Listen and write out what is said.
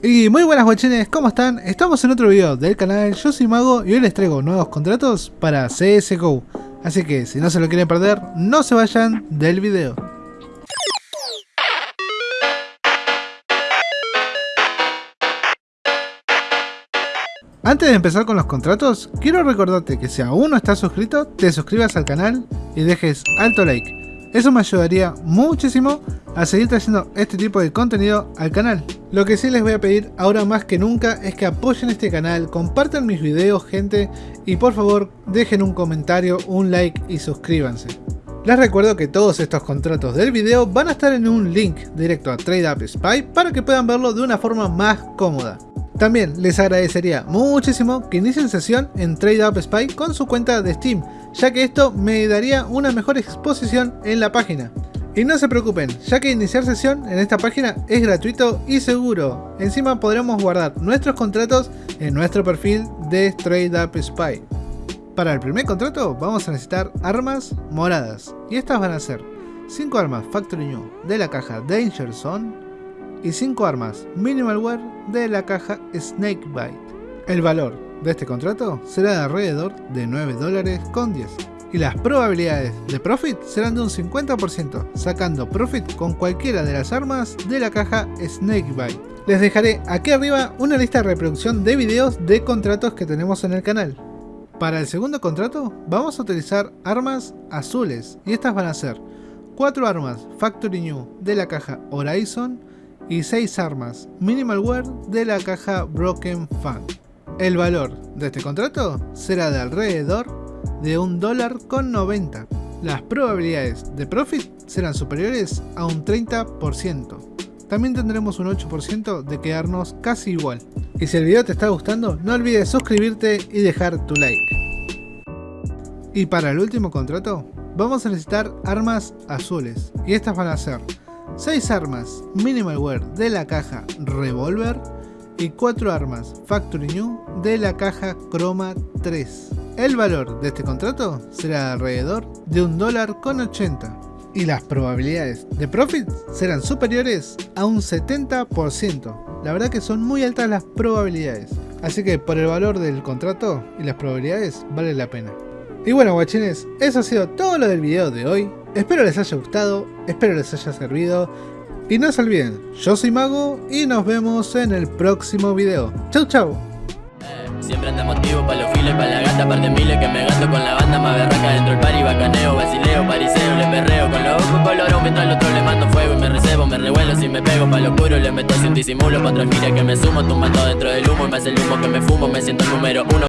Y muy buenas guachines, ¿cómo están? Estamos en otro video del canal, yo soy Mago y hoy les traigo nuevos contratos para CSGO. Así que si no se lo quieren perder, no se vayan del video. Antes de empezar con los contratos, quiero recordarte que si aún no estás suscrito, te suscribas al canal y dejes alto like. Eso me ayudaría muchísimo a seguir trayendo este tipo de contenido al canal. Lo que sí les voy a pedir ahora más que nunca es que apoyen este canal, compartan mis videos gente y por favor dejen un comentario, un like y suscríbanse. Les recuerdo que todos estos contratos del video van a estar en un link directo a TradeUp Spy para que puedan verlo de una forma más cómoda. También les agradecería muchísimo que inicien sesión en TradeUp Spy con su cuenta de Steam, ya que esto me daría una mejor exposición en la página. Y no se preocupen, ya que iniciar sesión en esta página es gratuito y seguro. Encima podremos guardar nuestros contratos en nuestro perfil de TradeUp Spy. Para el primer contrato vamos a necesitar armas moradas, y estas van a ser 5 armas Factory New de la caja Danger Zone, y 5 armas Minimalware de la caja Snakebite. El valor de este contrato será de alrededor de 9 dólares con 10 y las probabilidades de profit serán de un 50%, sacando profit con cualquiera de las armas de la caja Snakebite. Les dejaré aquí arriba una lista de reproducción de videos de contratos que tenemos en el canal. Para el segundo contrato vamos a utilizar armas azules y estas van a ser 4 armas Factory New de la caja Horizon, y 6 armas Minimalware de la caja Broken Fan. El valor de este contrato será de alrededor de un dólar con 90. Las probabilidades de profit serán superiores a un 30%. También tendremos un 8% de quedarnos casi igual. Y si el video te está gustando, no olvides suscribirte y dejar tu like. Y para el último contrato, vamos a necesitar armas azules. Y estas van a ser 6 armas Minimalware de la caja Revolver y 4 armas Factory New de la caja Chroma 3. El valor de este contrato será de alrededor de un dólar con 80 y las probabilidades de profit serán superiores a un 70%. La verdad que son muy altas las probabilidades. Así que por el valor del contrato y las probabilidades vale la pena. Y bueno guachines, eso ha sido todo lo del video de hoy. Espero les haya gustado, espero les haya servido. Y no se olviden, yo soy Mago y nos vemos en el próximo video. Chau chau. Siempre anda motivo pa' los files, pa' la gata, par de miles que me gasto con la banda más berraca dentro del pari, bacaneo, basileo, pariseo, le perreo con los ojos colorados mientras el otro le mando fuego y me recebo, me revuelo si me pego pa' lo puro, le meto sin disimulo, pa' otra gira que me sumo, tumbando dentro del humo y me hace el humo que me fumo, me siento el número uno.